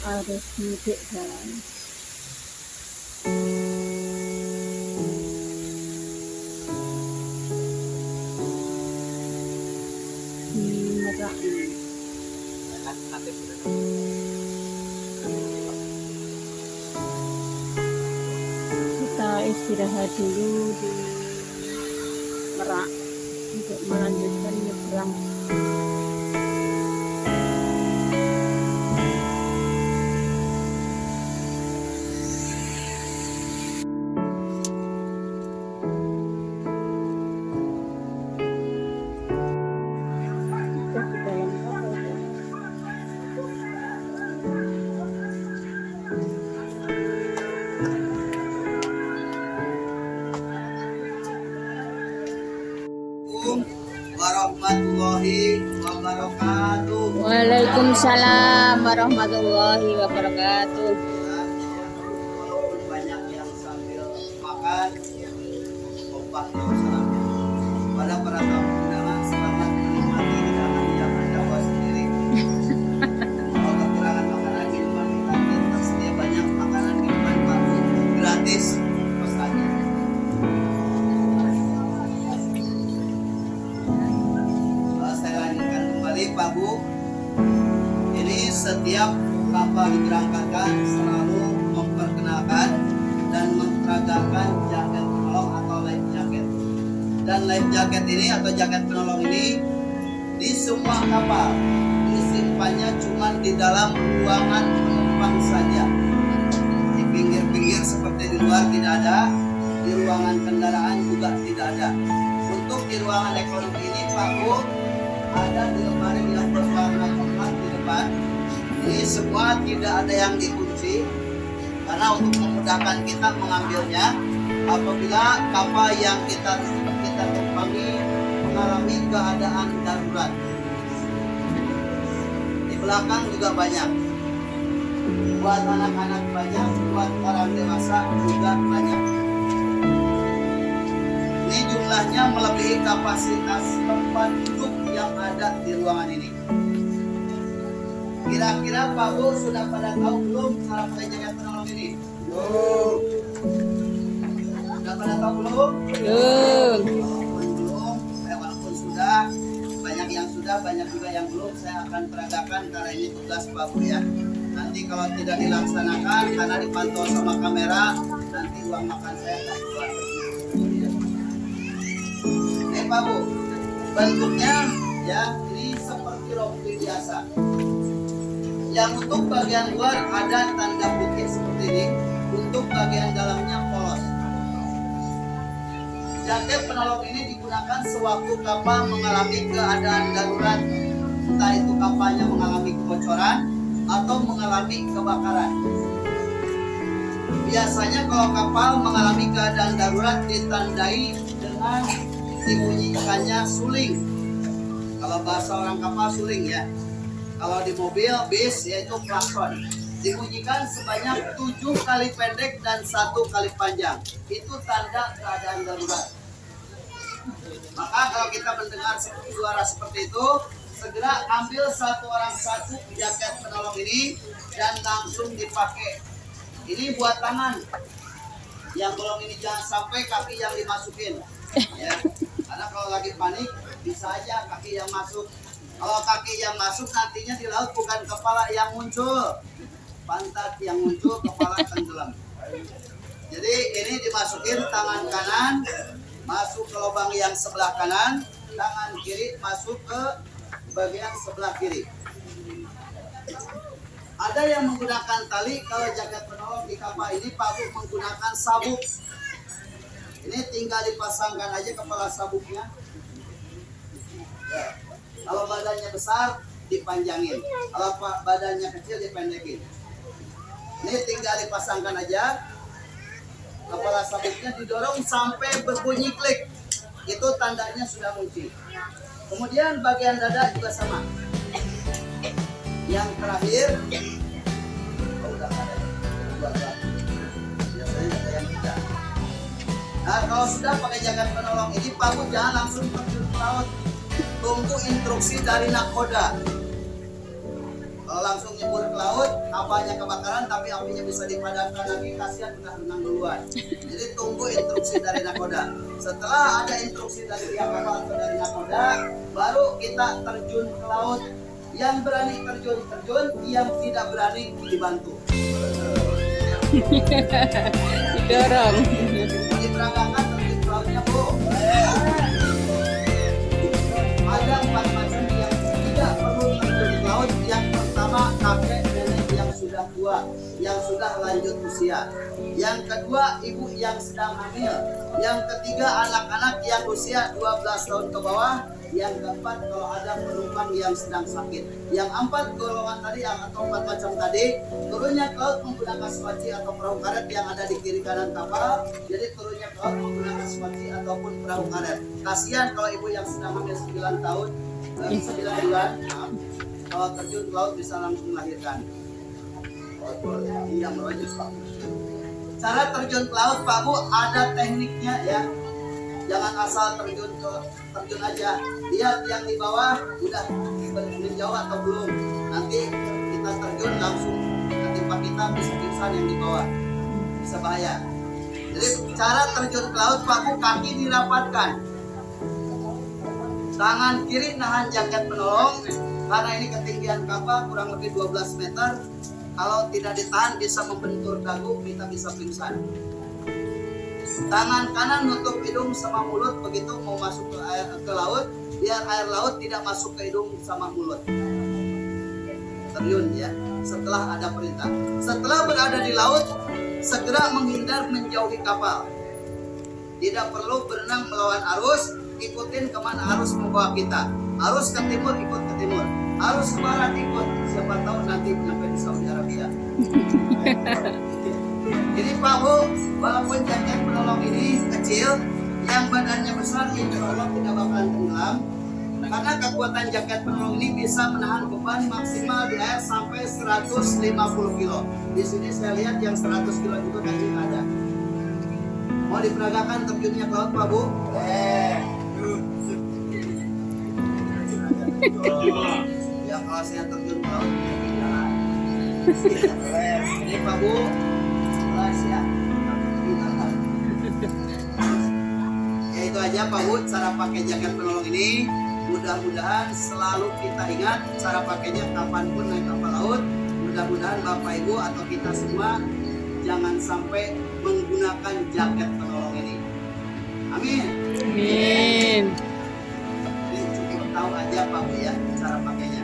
arus mudik guys. Di Merak. Kita istirahat dulu di Merak untuk melanjutkan nyebrang Waalaikumsalam warahmatullahi wabarakatuh. Banyak yang sambil makan. Pada para tamu undangan selamat menikmati hidangan yang anda bawa sendiri. Kalau kekurangan makanan minuman kita tersedia banyak makanan minuman baru gratis saya lanjutkan kembali Pak Bu. Setiap kapal diberangkatkan selalu memperkenalkan dan memperagakan jaket penolong atau life jacket. Dan life jacket ini atau jaket penolong ini di semua kapal disimpannya cuma di dalam ruangan penumpang saja. Di pinggir-pinggir seperti di luar tidak ada, di ruangan kendaraan juga tidak ada. Untuk di ruangan ekonomi ini Pak Bu ada di lemari yang berwarna coklat di depan. Ini semua tidak ada yang dikunci karena untuk memudahkan kita mengambilnya apabila kapal yang kita kita tumpangi mengalami keadaan darurat. Di belakang juga banyak. Buat anak-anak banyak, buat orang dewasa juga banyak. Ini jumlahnya melebihi kapasitas tempat duduk yang ada di ruangan ini. Kira-kira Pak Bu sudah pada tahu belum cara pakai jaket penolong ini? Belum. Sudah pada tahu belum? Belum. Walaupun belum, eh, walaupun sudah, banyak yang sudah, banyak juga yang belum. Saya akan peragakan karena ini tugas Pak Bu ya. Nanti kalau tidak dilaksanakan karena dipantau sama kamera, nanti uang makan saya akan keluar. Pak Bu, bentuknya ya ini seperti rompi biasa. Yang untuk bagian luar ada tanda bukit seperti ini, untuk bagian dalamnya polos. Jaket penolong ini digunakan sewaktu kapal mengalami keadaan darurat, entah itu kapalnya mengalami kebocoran atau mengalami kebakaran. Biasanya kalau kapal mengalami keadaan darurat ditandai dengan dibunyikannya suling. Kalau bahasa orang kapal suling ya. Kalau di mobil, bis yaitu klakson. Dibunyikan sebanyak tujuh kali pendek dan satu kali panjang. Itu tanda keadaan darurat. Maka kalau kita mendengar suara seperti itu, segera ambil satu orang satu jaket penolong ini dan langsung dipakai. Ini buat tangan. Yang belum ini jangan sampai kaki yang dimasukin. Ya. Karena kalau lagi panik bisa aja kaki yang masuk. Kalau kaki yang masuk nantinya di laut bukan kepala yang muncul, pantat yang muncul, kepala tenggelam. Jadi ini dimasukin tangan kanan masuk ke lubang yang sebelah kanan, tangan kiri masuk ke bagian sebelah kiri. Ada yang menggunakan tali, kalau jaket penolong di kapal ini Pak menggunakan sabuk. Ini tinggal dipasangkan aja kepala sabuknya. Ya. Kalau badannya besar, dipanjangin. Kalau badannya kecil, dipendekin. Ini tinggal dipasangkan aja. Kepala sabuknya didorong sampai berbunyi klik. Itu tandanya sudah kunci. Kemudian bagian dada juga sama. Yang terakhir, oh. Nah, kalau sudah pakai jaket penolong ini, Pak Bu jangan langsung terjun ke laut. Tunggu instruksi dari nakoda. Langsung nyebur ke laut, kapalnya kebakaran tapi apinya bisa dipadamkan lagi, kasihan udah renang duluan. Jadi tunggu instruksi dari nakoda. Setelah ada instruksi dari pihak kapal atau dari nakoda, baru kita terjun ke laut. Yang berani terjun terjun, yang tidak berani dibantu. Didorong. Diperagakan lanjut usia. Yang kedua ibu yang sedang hamil. Yang ketiga anak-anak yang usia 12 tahun ke bawah. Yang keempat kalau ada penumpang yang sedang sakit. Yang empat golongan tadi yang atau empat macam tadi turunnya ke laut menggunakan swaci atau perahu karet yang ada di kiri kanan kapal. Jadi turunnya ke laut menggunakan swaci ataupun perahu karet. Kasihan kalau ibu yang sedang hamil 9 tahun, eh, 9 bulan, maaf, kalau terjun laut bisa langsung melahirkan. Pak. Cara terjun ke laut Pak Bu ada tekniknya ya. Jangan asal terjun ke terjun aja. Lihat yang di bawah udah menjauh atau belum. Nanti kita terjun langsung ketimpa kita bisa pingsan yang di bawah. Bisa bahaya. Jadi cara terjun ke laut Pak Bu kaki dirapatkan. Tangan kiri nahan jaket penolong karena ini ketinggian kapal kurang lebih 12 meter. Kalau tidak ditahan bisa membentur dagu, kita bisa pingsan. Tangan kanan nutup hidung sama mulut begitu mau masuk ke air ke laut, biar air laut tidak masuk ke hidung sama mulut. Terjun ya, setelah ada perintah. Setelah berada di laut, segera menghindar menjauhi kapal. Tidak perlu berenang melawan arus, ikutin ke mana arus membawa kita. Arus ke timur ikut ke timur, arus ke barat ikut. Siapa tahu nanti sampai di Saudi Arabia. Jadi Pak Bu, walaupun jaket penolong ini kecil, yang badannya besar insya Allah tidak bakalan tenggelam. Karena kekuatan jaket penolong ini bisa menahan beban maksimal di air sampai 150 kilo. Di sini saya lihat yang 100 kilo juga kaki ada. Mau diperagakan terjunnya ke laut Pak Bu? Ya saya terjun laut, ya jalan. Ini Pak Bu, jelas ya. Ya itu aja Pak Bu, cara pakai jaket penolong ini. Mudah-mudahan selalu kita ingat cara pakainya kapan pun naik kapal laut. Mudah-mudahan Bapak Ibu atau kita semua jangan sampai menggunakan jaket penolong ini. Amin. Amin. Ini cukup tahu aja Pak Bu ya cara pakainya.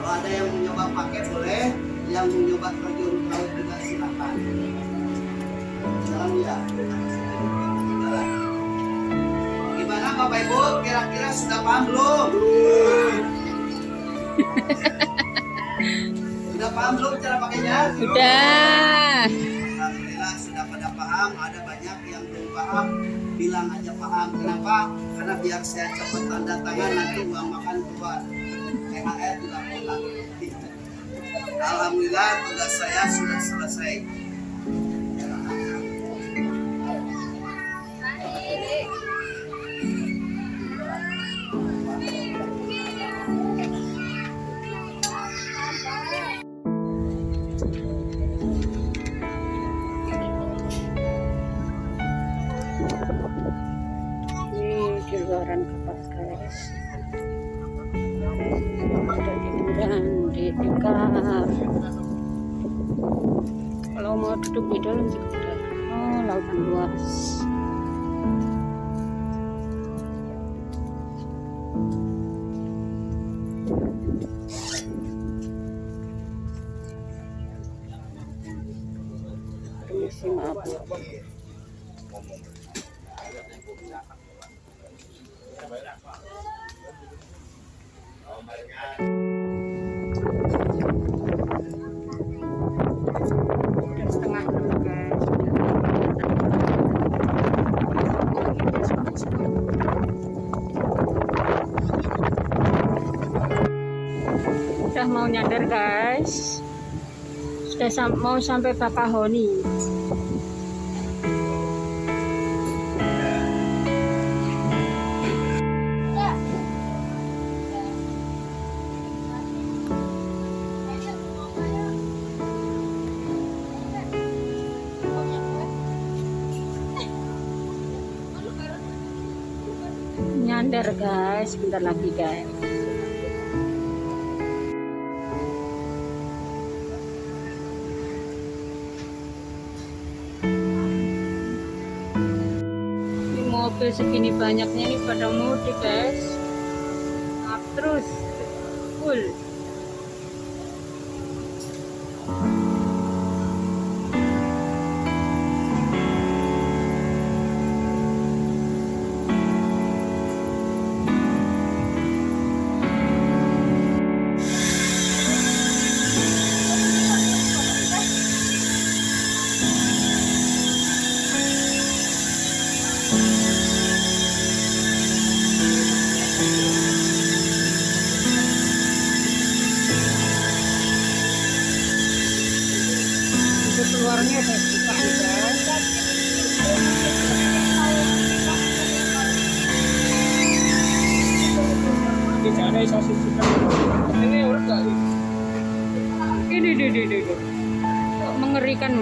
Kalau ada yang mau nyoba pakai boleh, yang mau nyoba terjun ke laut juga silakan. Jalan ya. Gimana Bapak Ibu? Kira-kira sudah paham belum? sudah paham belum cara pakainya? Udah. Alhamdulillah sudah pada paham, ada banyak yang belum paham, bilang aja paham. Kenapa? Karena biar saya cepat tanda tangan nanti uang makan keluar. THR pulang. Alhamdulillah tugas saya sudah selesai. Ini di luaran kapal guys. Hiburan di dekat. Kalau mau duduk di dalam juga ada. Oh, lautan luas. Permisi maaf. nyadar guys. Sudah sam mau sampai Bapak Honi. Nyandar guys. Bentar lagi guys. Mobil segini banyaknya ini pada mudik guys. Up terus full Untuk keluarnya ada buka nih guys Tidak ada sosis juga. Ini urut gak? ini ini ini ini mengerikan